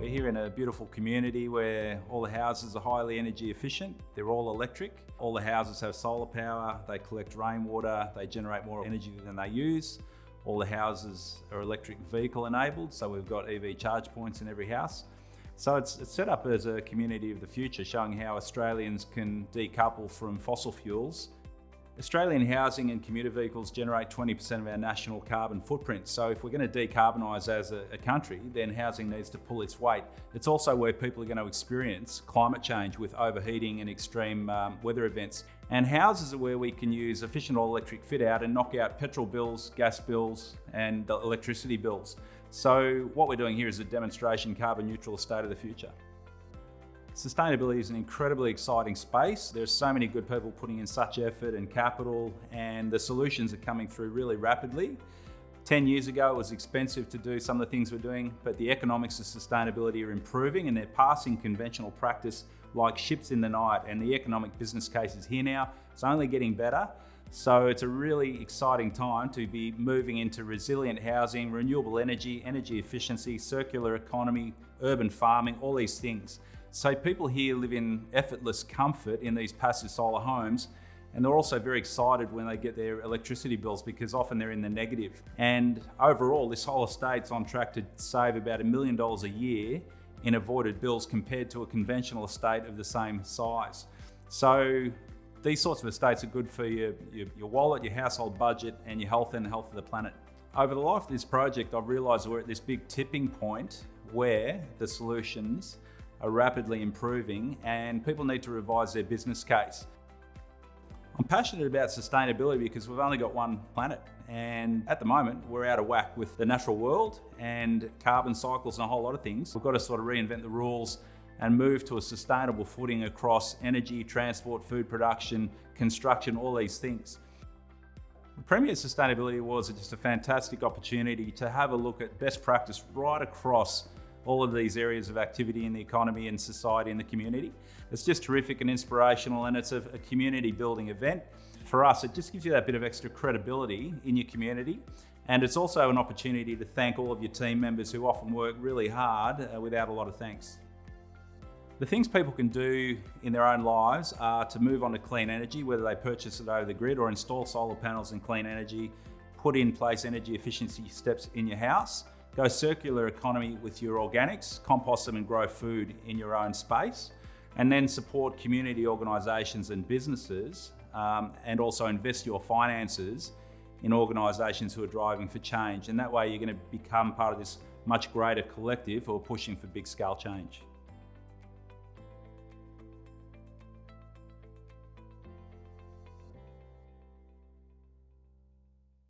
We're here in a beautiful community where all the houses are highly energy efficient. They're all electric. All the houses have solar power. They collect rainwater. They generate more energy than they use. All the houses are electric vehicle enabled, so we've got EV charge points in every house. So it's, it's, set up as a community of the future, showing how Australians can decouple from fossil fuels. Australian housing and commuter vehicles generate 20% of our national carbon footprint. So if we're going to decarbonise as a, a, country, then housing needs to pull its weight. It's also where people are going to experience climate change with overheating and extreme um, weather events. And houses are where we can use efficient all electric fit out and knock out petrol bills, gas bills and electricity bills. So what we're doing here is a demonstration carbon neutral state of the future. Sustainability is an incredibly exciting space. There's so many good people putting in such effort and capital and the solutions are coming through really rapidly. 10 years ago, it was expensive to do some of the things we're doing, but the economics of sustainability are improving and they're passing conventional practice like ships in the night and the economic business case is here now. It's only getting better. So it's a really exciting time to be moving into resilient housing, renewable energy, energy efficiency, circular economy, urban farming, all these things. So people here live in effortless comfort in these passive solar homes and they're also very excited when they get their electricity bills because often they're in the negative. And overall, this whole estate's on track to save about a million dollars a year in avoided bills compared to a conventional estate of the same size. So these sorts of estates are good for your, your, your wallet, your household budget, and your health and the health of the planet. Over the life of this project, I've realised we're at this big tipping point where the solutions are rapidly improving and people need to revise their business case. I'm passionate about sustainability because we've only got one planet and at the moment we're out of whack with the natural world and carbon cycles and a whole lot of things. We've got to sort of reinvent the rules and move to a sustainable footing across energy, transport, food production, construction, all these things. The Premier Sustainability Awards are just a fantastic opportunity to have a look at best practice right across all of these areas of activity in the economy and society and the community. It's just terrific and inspirational and it's a, a community building event. For us, it just gives you that bit of extra credibility in your community and it's also an opportunity to thank all of your team members who often work really hard uh, without a lot of thanks. The things people can do in their own lives are to move on to clean energy, whether they purchase it over the grid or install solar panels and clean energy, put in place energy efficiency steps in your house, Go circular economy with your organics, compost them and grow food in your own space, and then support community organisations and businesses, um, and also invest your finances in organisations who are driving for change. And that way you're going to become part of this much greater collective who are pushing for big scale change.